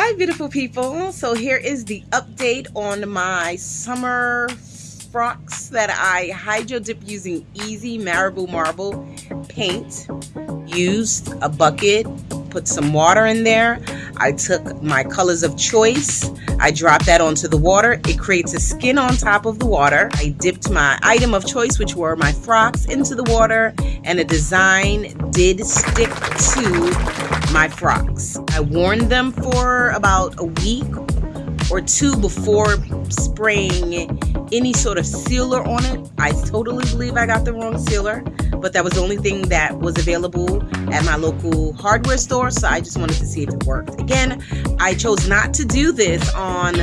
Hi beautiful people. So here is the update on my summer Crocs that I hydro dip using easy Marabu marble paint. Used a bucket, put some water in there. I took my colors of choice. I dropped that onto the water. It creates a skin on top of the water. I dipped my item of choice, which were my Crocs, into the water and the design did stick to my Crocs. I warned them for about a week or two before spraying any sort of sealer on it. I totally believe I got the wrong sealer, but that was the only thing that was available at my local hardware store, so I just wanted to see if it worked. Again, I chose not to do this on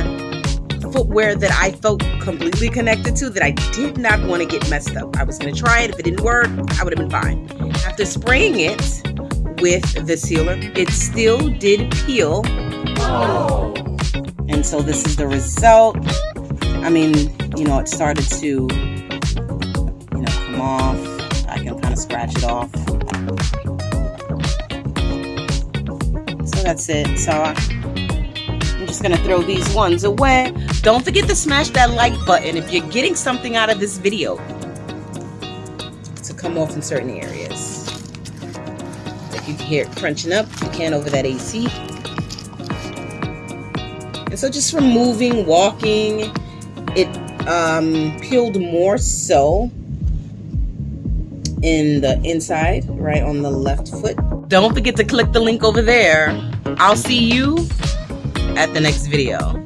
footwear that I felt completely connected to that I did not want to get messed up. I was going to try it. If it didn't work, I would have been fine. After spraying it, with the sealer. It still did peel. Oh. And so this is the result. I mean, you know, it started to, you know, come off. I can kind of scratch it off. So that's it. So I'm just gonna throw these ones away. Don't forget to smash that like button if you're getting something out of this video to come off in certain areas. If You can hear it crunching up. You can over that AC. And so just from moving, walking, it um, peeled more so in the inside, right on the left foot. Don't forget to click the link over there. I'll see you at the next video.